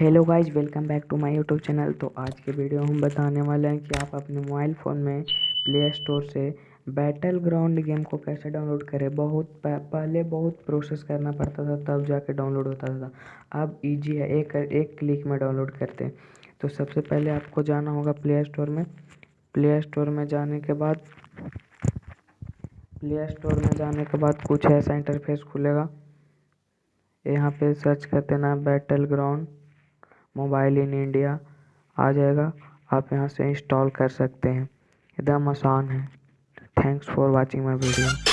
Hello guys welcome back to my YouTube channel तो आज के वीडियो हम बताने वाले हैं कि आप अपने मोबाइल फ़ोन में प्ले स्टोर से बैटल ग्राउंड गेम को कैसे डाउनलोड करें। बहुत पहले बहुत प्रोसेस करना पड़ता था, तब जाके डाउनलोड होता था। अब इजी है, एक एक क्लिक में डाउनलोड करते हैं। तो सबसे पहले आपको जाना होगा प्ले स्टोर में। प्ले स्टोर में जाने के बाद प्ले स्टोर में जाने के बाद कुछ ऐसा इंटरफेस खुलेगा। यहाँ पे सर्च करते ना battle ground mobile in India आ जाएगा। आप यहाँ से इंस्टॉल कर सकते हैं। एकदम आसान है। Thanks for watching my video